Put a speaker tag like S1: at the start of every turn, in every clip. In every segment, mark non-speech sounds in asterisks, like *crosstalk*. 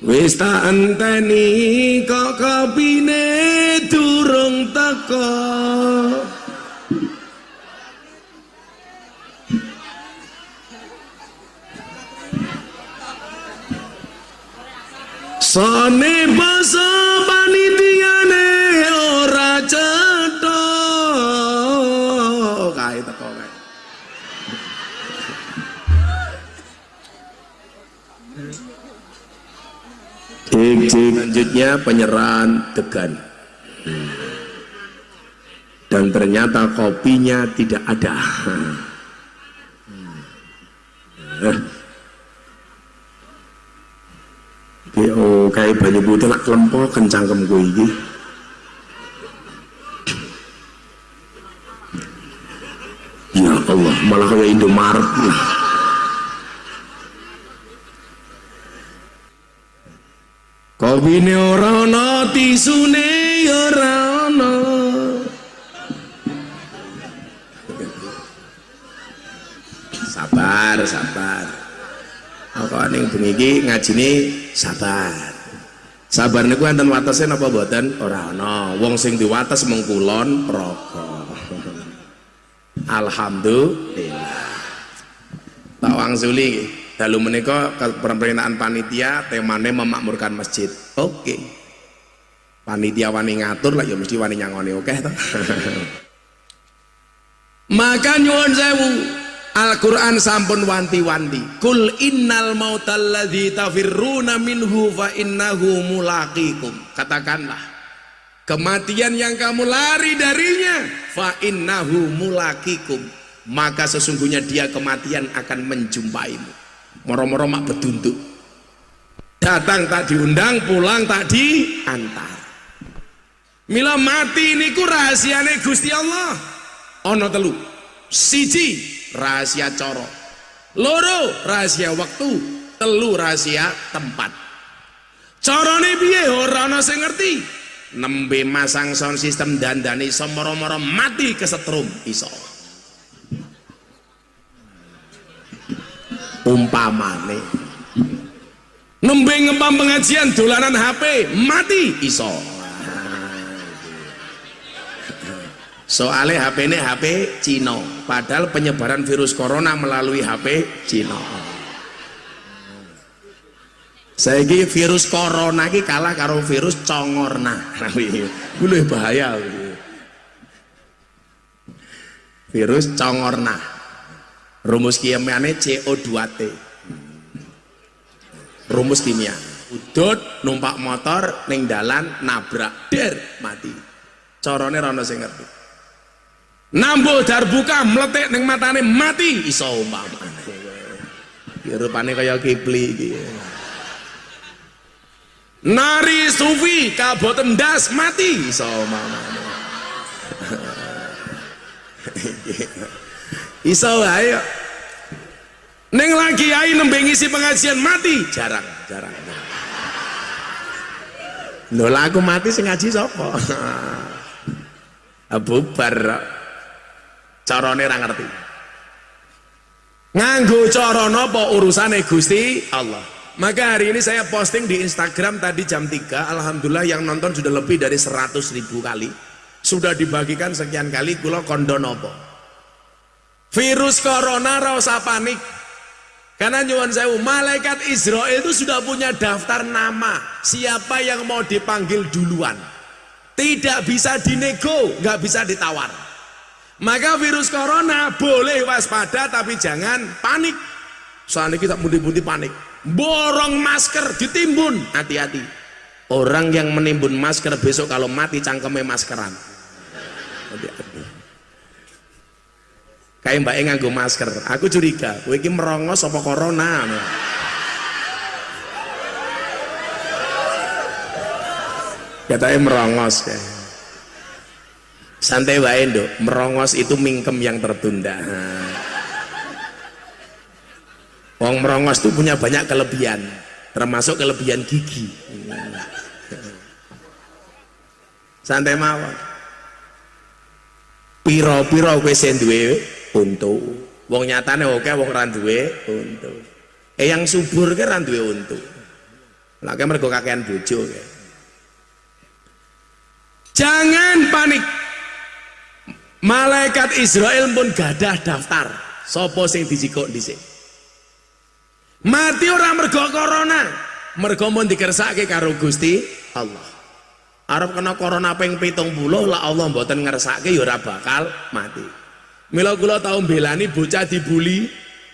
S1: Wis tak enteni kok kopine durung teko. Sone basa panitiane Selanjutnya penyerahan degan. Dan ternyata kopinya tidak ada. Oh, kayak banyak putih lah kelempo kencang gue ini. Ya Allah, malah kayak Indomaret. Kopine ora ana, tisune ora ana. Sabar, sabar. Apa ning bengi iki ngajine sabar. Sabar niku enten watese napa mboten? Ora ana. Wong sing diwates mung kulon. Alhamdulillah. Tak wangsuli iki. Dalu menika pemerintahan panitia temane memakmurkan masjid. Oke. Okay. Panitia wani ngatur lah ya mesti wani nyangoni oke okay. *laughs* Maka nyuwun sewu Al-Quran sampun wanti-wanti Kul innal mautalladzi tafirruna minhu fa innahu mulaqikum Katakanlah Kematian yang kamu lari darinya Fa innahu mulaqikum Maka sesungguhnya dia kematian akan menjumpaimu moro-moro mak beduntuk datang tak diundang pulang tak diantar. Mila mati ini ku rahasiane Gusti Allah. Ono telu. Siji rahasia coro. Loro rahasia waktu. Telu rahasia tempat. Corone piye? Ora ana sing ngerti. Nembe masang sound system dandani iso moro-moro mati kesetrum iso umpamane. Nembe ngempam pengajian dolanan HP mati iso. Soalnya HP ini HP Cina. Padahal penyebaran virus corona melalui HP Cina. Saya virus corona ini kalah karo virus congorna. *laughs* Boleh bahaya. Virus congorna rumus kimianya CO2T rumus kimia. Udut numpak motor ning dalan nabrak der mati. Corone rana sing ngerti. Nambuh darbuka meletik ning matane mati. Iso umpamane. Rupane kaya kipli iki. Nari sufi kaboten das mati. Iso umpamane *laughs* iso ayo. Neng lagi ayo nembe ngisi pengajian. Mati. Jarang jarang. Lho aku mati sing ngaji sapa? *laughs* Bubar carane ra ngerti. Nganggo cara napa urusane Gusti Allah. Maka hari ini saya posting di Instagram tadi jam 3 Alhamdulillah yang nonton sudah lebih dari 100 ribu kali. Sudah dibagikan sekian kali. Kula kondo nopo virus corona rasa panik. Karena nyuwun sewu malaikat Israel itu sudah punya daftar nama. Siapa yang mau dipanggil duluan? Tidak bisa dinego nggak bisa ditawar. Maka virus corona boleh waspada tapi jangan panik. Soalnya kita mundi-mundi panik. Borong masker ditimbun. Hati-hati. Orang yang menimbun masker besok kalau mati cangkemnya maskeran. Hati-hati kayak mbak nganggo masker. Aku curiga iki merongos apa corona? Katanya merongos kayak santai wae nduk. Merongos itu mingkem yang tertunda. Wong merongos itu punya banyak kelebihan termasuk kelebihan gigi. Santai mawon. Piro-piro kowe sing duwe untu. Wong nyatane oke wong ra duwe. Untu. Eh yang subur ke ra duwe untu. Mergo kakean bojo jangan panik. Malaikat Israel pun gadah daftar. Sopo sing dijikok dhisik? Mati orang mergo corona. Mergo mun dikersake karo Gusti Allah. Arab kena corona ping pitung puluh lah Allah mboten ngersake ya ora bakal mati Mila kula tau belani bocah dibuli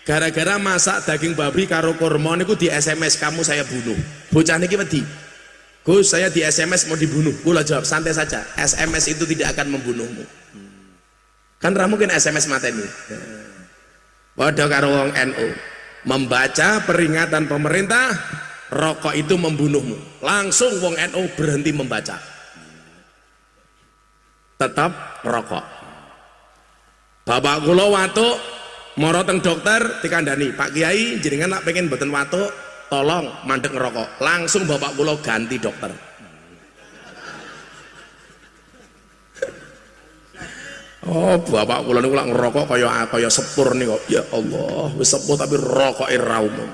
S1: gara-gara masak daging babi karo kurma niku di SMS kamu saya bunuh. Bocah niki wedi? Gus saya di SMS mau dibunuh. Kula jawab santai saja. SMS itu tidak akan membunuhmu. Kan ra mungkin SMS mateni. Padha karo wong NU membaca peringatan pemerintah rokok itu membunuhmu. Langsung wong NU berhenti membaca. Tetap rokok bapak kula watuk moro teng dokter dikandani Pak Kiai jenengan nak pengen boten watuk tolong mandek ngerokok langsung bapak kula ganti dokter Oh, bapak kula niku lak ngerokok kaya kaya sepur nih kok. Ya Allah, wis sepur tapi rokoke ra umum.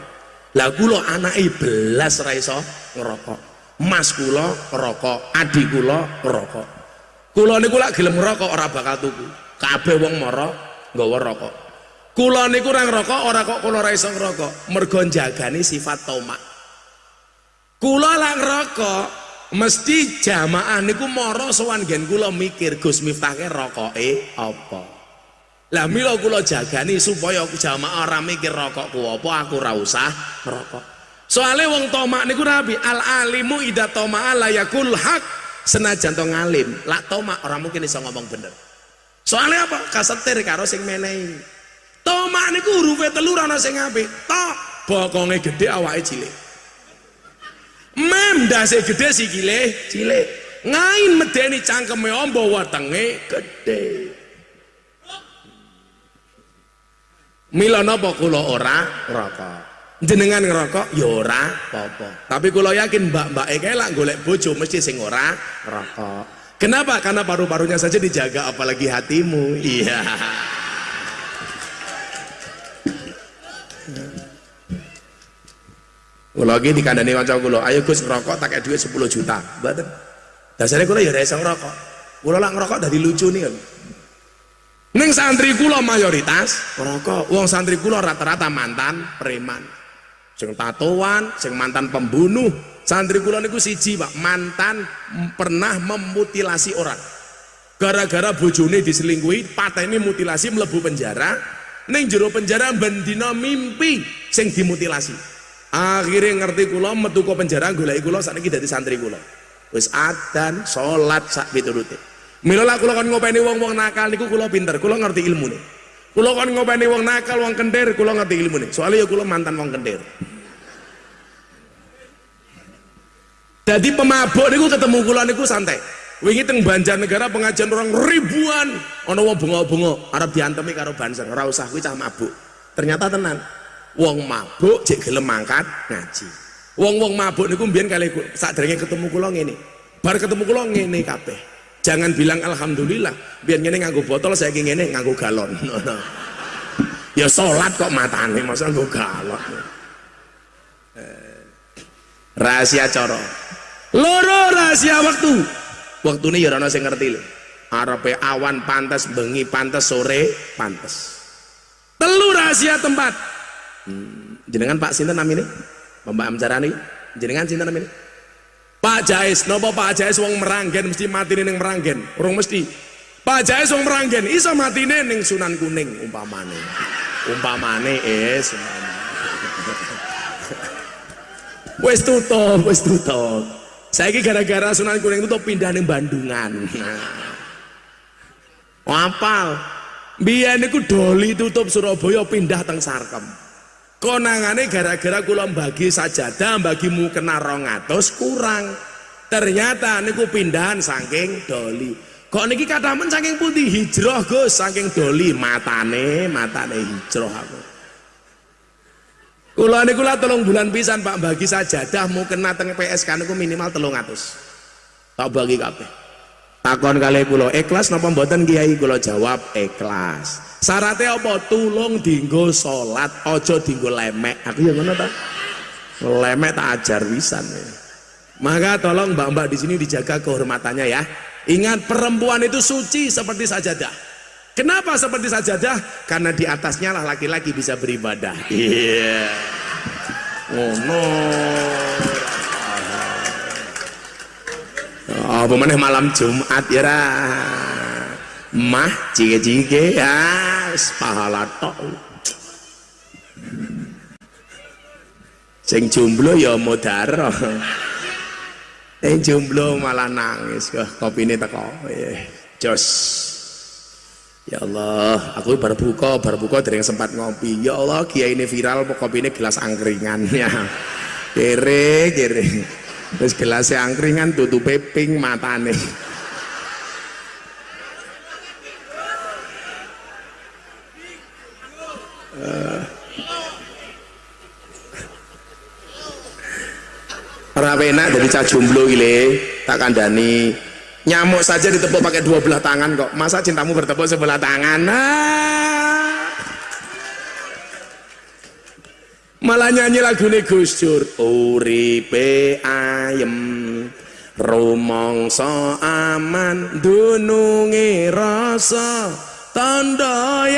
S1: Lah kula anake belas ra iso ngerokok. Mas kula ngerokok, adik kula ngerokok. Kula niku lak gelem ngerokok ora bakal tuku. Kabeh wong mara nggawa rokok. Kula niku ora ngerokok, ora kok kula ora iso ngerokok, mergo njagani sifat tomak. Kula lak ngerokok, mesti jamaah niku mara sowan gen kula mikir Gus Miftahke rokoke apa. Lah mila kula jagani supaya jamaah ora mikir rokokku apa, aku ora usah ngerokok. Soale wong tomak niku Nabi al alimu ida la yakul hak senajan to ngalim, lak tomak ora mungkin iso ngomong bener. Soalnya apa? Kasetir karo sing menehi. Tomak niku hurufe telu ana sing apik. Tok bokonge gede awake cilik. Mem dase gede sikile cilik. Ngain medeni cangkeme ombo wetenge gede. Mila napa kula ora ngerokok. Jenengan ngerokok ya ora apa-apa. Tapi kula yakin mbak-mbake kae lak golek bojo mesti sing ora ngerokok. Kenapa? Karena paru-parunya saja dijaga apalagi hatimu. Iya. Lagi dikandani kanca kula, ayo Gus ngerokok tak duit 10 juta. Mboten. Dasare kula ya ora ngerokok. Kula lak ngerokok dadi lucu nih. Ning santri kula mayoritas ngerokok. Wong santri kula rata-rata mantan preman. Sing tatoan, sing mantan pembunuh. Santri kula niku siji, Pak, mantan pernah memutilasi orang. Gara-gara bojone diselingkuhi, pateni mutilasi mlebu penjara. Ning jero penjara bendina mimpi sing dimutilasi. Akhirnya ngerti kula metu ke penjara golek kula sakniki dadi santri kula. Wis adan salat sak piturute. Mila lah kula kon ngopeni wong-wong nakal niku kula pinter kula ngerti ilmune. Kula kon ngopeni wong nakal wong kendir kula ngerti ilmune. Soalnya ya kula mantan wong kendir jadi pemabuk niku ketemu kula niku santai. Wingi teng Banjarnegara pengajian orang ribuan. Ana wong bunga-bunga arep diantemi karo banser ora usah kuwi cah mabuk. Ternyata tenan wong mabuk jek gelem mangkat ngaji. Wong-wong mabuk niku mbiyen kali sadurunge ketemu kula ngene. Bar ketemu kula ngene kabeh. Jangan bilang alhamdulillah biar ngene nganggo botol saya ngene nganggo galon. *laughs* Ya salat kok matane masa nganggo galon? Rahasia coro loro rahasia waktu waktu ini ya sing ngerti lho awan pantas bengi pantas sore pantas telu rahasia tempat Hmm. Jenengan Pak sinten namine? Mbak Amjarani. Jenengan sinten namine? Pak Jais, nopo Pak Jais wong meranggen mesti mati ning meranggen. Urung mesti. Pak Jais wong meranggen iso matine ning Sunan Kuning umpamane. Umpamane es. *laughs* Wes tutup, wes tutup. Saiki gara-gara Sunan Kuning tutup pindah ning Bandungan. Nah. Apal. Biyen niku doli tutup Surabaya pindah teng Sarkem konangane gara-gara kula bagi sajadah bagimu kena rongatus kurang ternyata niku pindahan saking doli kok niki katamen saking putih hijrah Gus saking doli matane matane hijrah aku kula niku lah tolong bulan pisan Pak bagi sajadah mau kena teng PSK niku minimal telung atus. Tak bagi kabeh. Takon kali kula ikhlas napa mboten kiai? Kula jawab ikhlas. Syaratnya apa? Tulung dinggo salat aja dinggo lemek. Aku yang ngono ta? Lemet tak ajar wisan ya. maka tolong mbak-mbak di sini dijaga kehormatannya ya. Ingat perempuan itu suci seperti sajadah kenapa seperti sajadah karena di atasnya lah laki-laki bisa beribadah. Iya. Yeah. oh no oh pemenang malam Jumat ya mah jike-jike ya pahala tok. Sing jomblo ya modaro sing jomblo malah nangis kopi ini teko. Jos ya Allah aku baru buka baru buka dari yang sempat ngopi. Ya Allah kiai ini viral kopi ini gelas *laughs* angkringan ya kere kere terus gelasnya angkringan tutup ping matane. *laughs* Ora enak dari cah jomblo gile tak kandani nyamuk saja ditepuk pakai dua belah tangan kok. Masa cintamu bertepuk sebelah tangan? Nah. malah nyanyi lagu nih Gus Dur. Uripe ayem rumongso aman dunungi rasa tanda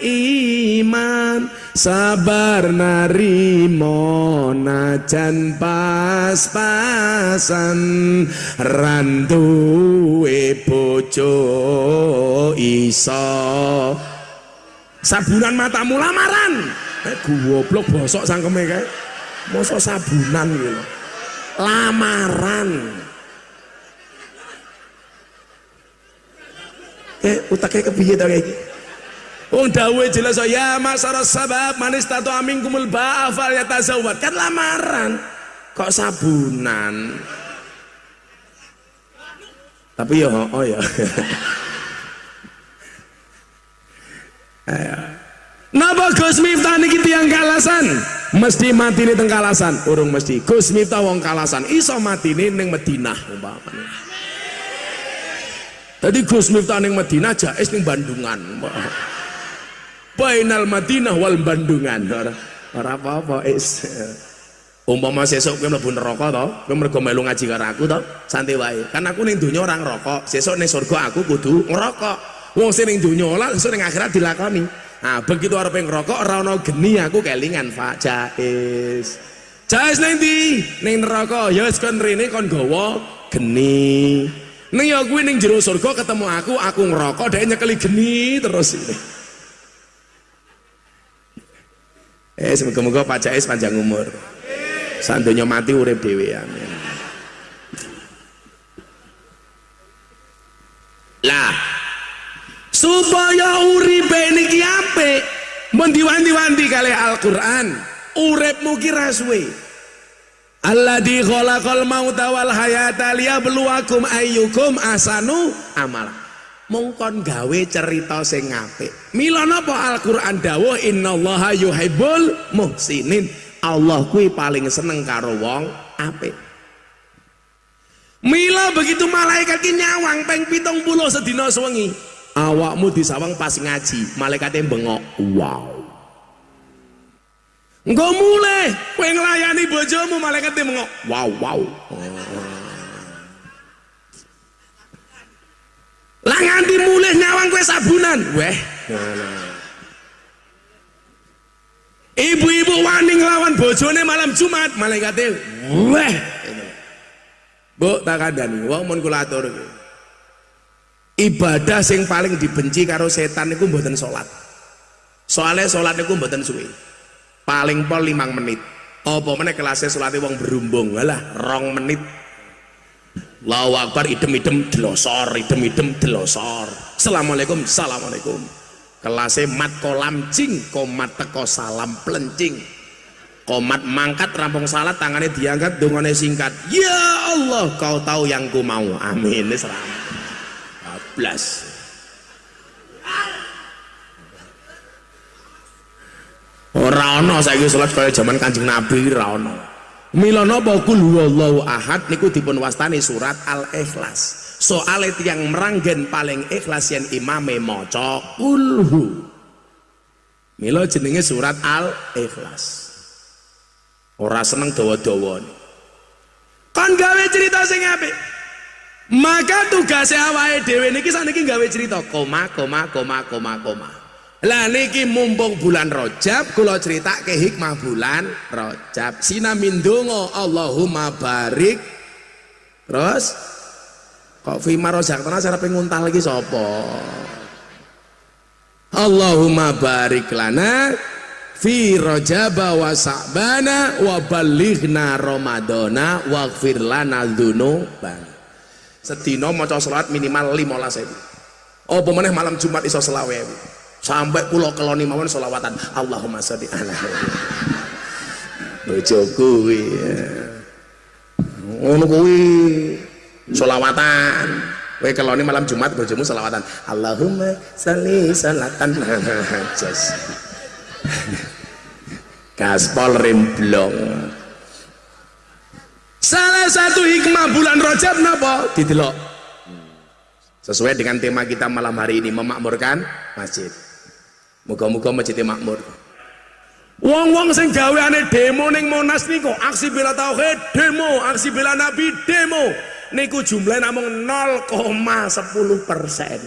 S1: iman sabar narimo najan pas-pasan. Randuwe bojo iso. Sabunan matamu lamaran. Eh goblok bosok sangkeme kae. Mosok sabunan gitu lamaran. Eh utaknya kepiye to kayak Wong dawe jelas ya masara sabab manis tato amin kumul ba'afal ya tazawat kan lamaran. Kok sabunan? Tapi ya oh ya. *laughs* Napa Gus Miftah niki tiyang kalasan? Mesti mati nih teng kalasan, urung mesti. Gus Miftah wong kalasan, iso mati nih neng Madinah umpamane. Tadi Gus Miftah neng Madinah, Jais neng Bandungan bainal Madinah wal Bandungan. Ora apa-apa is. Umpama sesuk kowe mlebu neraka to kowe mergo melu ngaji karo aku to santai wae. Kan aku ning donya ora ngerokok sesuk ning surga aku kudu ngerokok wong sing ning donya ora sesuk ning akhirat dilakoni. Nah begitu arep ngerokok ora ono geni aku kelingan Pak. Jais. Jais ning ndi? Ning neraka. Ya wis kon rene kon gawa geni. Ning ya kuwi ning jero surga ketemu aku aku ngerokok dhek nyekeli geni terus. ini Eh semoga-moga Jais panjang umur. Sandonya mati urip dhewe amin. Lah supaya uripe niki apik mun diwanti-wanti kali Al-Qur'an uripmu ki suwe Alladzi khalaqal mauta wal hayata liyabluwakum ayyukum asanu amala mongkon gawe cerita sing apik. Mila napa Al-Qur'an? Dawuh innallaha yuhibbul muhsinin. Allah kuwi paling seneng karo wong apik. Mila begitu malaikat ki nyawang peng pitung puluh sedina sewengi. Awakmu disawang pas ngaji malaikatnya bengok wow. Engkau mulai, kowe nglayani bojomu malaikatnya bengok wow wow. Oh. Lah nganti mulih nyawang kue sabunan. Weh. Ibu-ibu wani ngelawan bojone malam Jumat malaikatnya weh. Bu tak kandani wong mun kula atur. Ibadah sing paling dibenci karo setan itu mboten salat. Soalnya salat itu mboten suwe. Paling pol limang menit. Apa meneh kelasnya salatnya wong berumbung? Lah rong menit Allahu Akbar idem-idem delosor idem-idem delosor Assalamualaikum Assalamualaikum. Kelasnya mat kolam cing komat teko salam pelencing komat mangkat rampung salat tangannya diangkat dungane singkat. Ya Allah kau tahu yang ku mau. Amin. Seram 12 ora ana saiki salat zaman Kanjeng Nabi ora ana Mila napa kul ahad niku dipun wastani surat Al-Ikhlas. Soale tiyang meranggen paling ikhlas yen imame maca kulhu. Mila jenenge surat Al-Ikhlas. ora seneng dawa-dawa kan gawe cerita sing apik maka tugas awake dhewe niki sakniki gawe cerita koma koma koma koma koma lah niki mumpung bulan Rajab kula ke hikmah bulan Rajab. Sinamin donga Allahumma barik. Terus kok fima rojak tanah cara penguntal lagi sopo Allahumma barik lana fi rojaba wa sa'bana wa balighna ramadana wa gfir lana dzunubana sedina maca salat minimal 15.000 apa meneh malam Jumat iso selawe sampai pulau keloni mawon selawatan Allahumma sholli ala kuwi ngono kuwi solawatan Kowe keloni malam Jumat bojomu selawatan. Allahumma sholli salatan. Jos. Gaspol rimblong. Salah satu hikmah bulan Rajab napa? Didelok. Sesuai dengan tema kita malam hari ini memakmurkan masjid. Muga-muga masjidnya makmur. Wong-wong sing gaweane demo ning Monas niku aksi bela tauhid demo, aksi bela nabi demo. Niku jumlahnya namung 0,10 persen.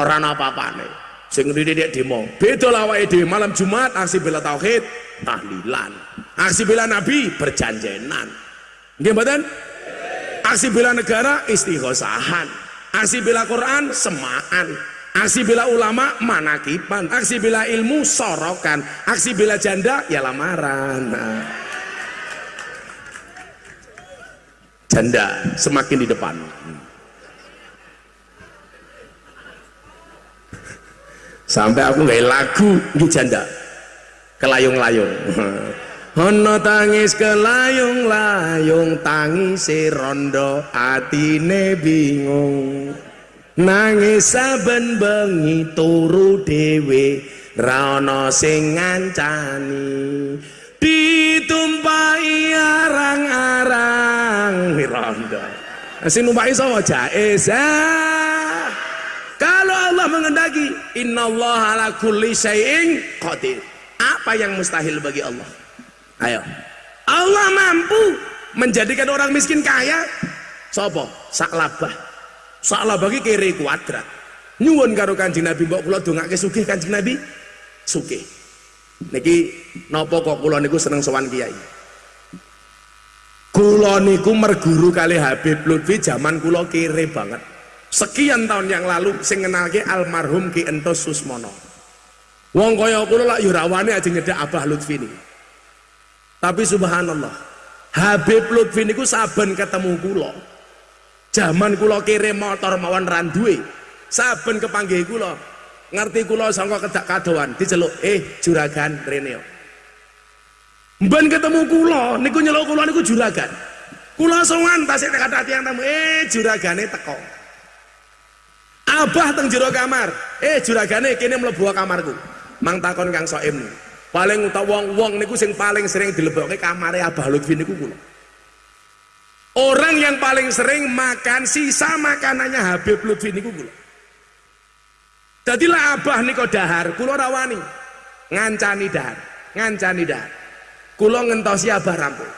S1: Orang apa-apa nih sing dia demo. Beda lah di malam Jumat aksi bela tauhid tahlilan. Aksi bela nabi berjanjenan. Gimana aksi bela negara istighosahan aksi bela Quran semaan aksi bela ulama manakipan aksi bela ilmu sorokan. Aksi bela janda ya lamaran. Nah. janda semakin di depan. Sampai aku nggak lagu di janda. Kelayung-layung. Ono tangis kelayung-layung tangis rondo atine bingung nangis saben bengi turu dewe rana sing ngancani. Ditumpai arang-arang. Miranda sing numpai sapa jaiz kalau Allah mengendaki Allah ala kulli syai'in qadir. Apa yang mustahil bagi Allah? Ayo. Allah mampu menjadikan orang miskin kaya? Sapa? Saklabah saklabah iki kiri kuadrat. Nyuwun karo kanjeng Nabi mbok kula dongake sugih kanjeng Nabi? Sugih. Niki nopo kok kula niku seneng sowan kiai? Kula niku merguru kali Habib Lutfi zaman kula kere banget. Sekian tahun yang lalu sing ngenalke almarhum Ki Entos Susmono. Wong kaya kula lak yo rawane aja nyedak Abah Lutfi ini tapi subhanallah Habib Lutfi niku saben ketemu kula zaman kula kere motor mawon randuwe saben kepanggih kula ngerti kula sangka kedak kadoan diceluk eh juragan rene mben ketemu kula niku nyeluk kula niku juragan. Kula songan tasik kata tiang tamu eh juragane teko. Abah teng jero kamar eh juragane kene mlebu kamarku. Mang takon Kang Soim. Paling utawa wong-wong niku sing paling sering dilebokke kamare Abah Lutfi niku kula orang yang paling sering makan sisa makanannya Habib Lutfi niku kula Jadilah abah niko dahar, kulo rawani ngancani dahar, ngancani dahar. Kulo ngentosi abah rampung.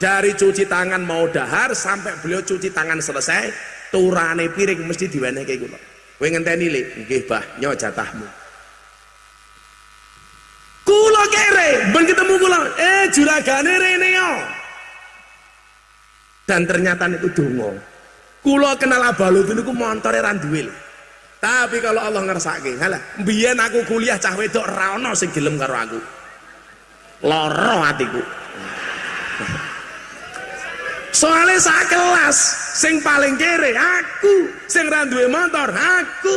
S1: Dari cuci tangan mau dahar sampai beliau cuci tangan selesai, turane piring mesti kayak kulo. Kowe ngenteni le, nggih bah, nyo jatahmu. Kulo kere, ben ketemu kulo, eh juragane rene yo. Dan ternyata itu dongo. Kulo kenal abah lu niku montore ra duwe tapi kalau Allah ngersake halah biyen aku kuliah cah wedok ra ono sing gelem karo aku. Loro hatiku soalnya sak kelas sing paling kere aku sing ra duwe motor aku.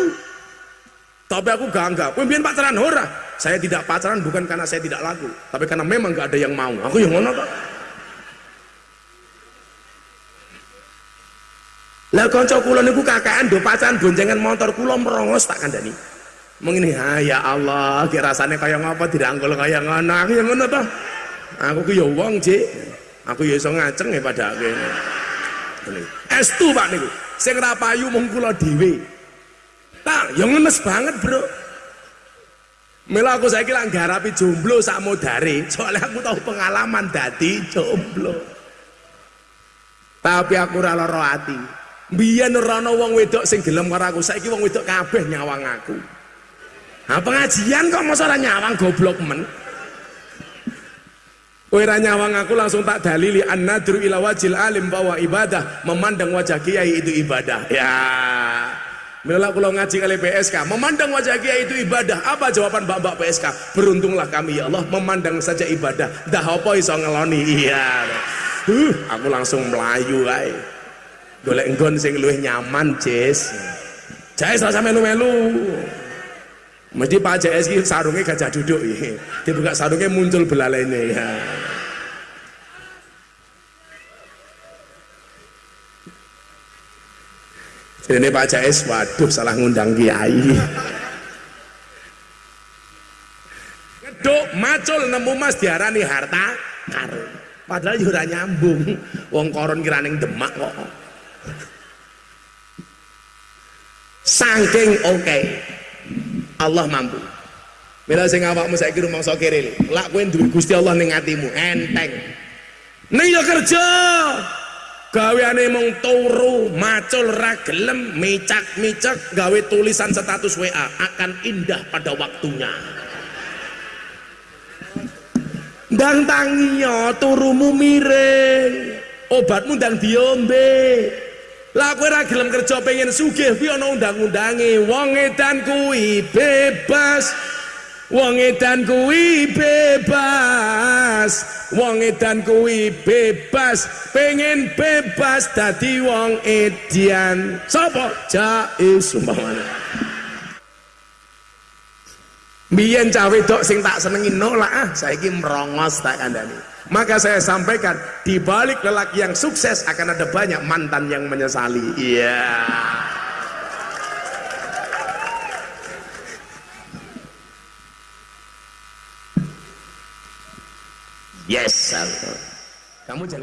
S1: Tapi aku kowe biyen pacaran ora? Saya tidak pacaran bukan karena saya tidak laku tapi karena memang gak ada yang mau. Aku yang ngono kok Lah kanca kula niku kakaan do pacaran boncengan motor kula merongos tak kandhani. Mengini ha ya Allah, ki rasane kaya ngapa dirangkul kaya ngono. Aku ya ngono to. Aku ku ya wong, Cik. Aku ya iso ngaceng ya padake. Ngene. Estu Pak niku. Sing ra payu mung kula dhewe. Tak, ya ngenes banget, Bro. Mila aku saiki lak garapi jomblo sak modare, soalnya aku tahu pengalaman dadi jomblo. Tapi aku ora lara ati. Biyen ora ana wong wedok sing gelem karo aku, saiki wong wedok kabeh nyawang aku. Nah, pengajian kok masa ora nyawang goblok men. Kowe nyawang aku langsung tak dalili an-nadru ila wajil alim bahwa ibadah, memandang wajah kiai itu ibadah. Ya. Mila kalau ngaji kali PSK, memandang wajah kiai itu ibadah. Apa jawaban mbak-mbak PSK? Beruntunglah kami ya Allah, memandang saja ibadah. Dah apa iso ngeloni? Iya. Uh, aku langsung melayu ae. Golek enggon sing luwih nyaman, Cis. Jais rasa melu-melu. Mesti Pak JS ini sarungnya gajah duduk ya. Dibuka sarungnya muncul belalainya ya. Ini Pak Jais, waduh salah ngundang kiai. Ngeduk macul nemu mas diarani harta karun. Padahal juga nyambung. Wong koron kiraning demak kok. Saking oke. Okay. Allah mampu. Mila sing awakmu saiki rumangsa kere lak kowe duwe Gusti Allah ning atimu enteng. Ning ya kerja gaweane mung turu macul ra gelem micak-micak gawe tulisan status WA akan indah pada waktunya ndang tangiyo turumu miring obatmu ndang diombe lah kowe ra gelem kerja pengen sugih kuwi ana undang-undange wong edan kuwi bebas Wong edan kuwi bebas, wong edan kuwi bebas, pengen bebas dadi wong edian. Sapa? Jais umpamane. Biyen cah wedok sing tak senengi nolak ah, saiki merongos tak kandani. Maka saya sampaikan, di balik lelaki yang sukses akan ada banyak mantan yang menyesali. Iya. Yeah. Yes, Kamu jangan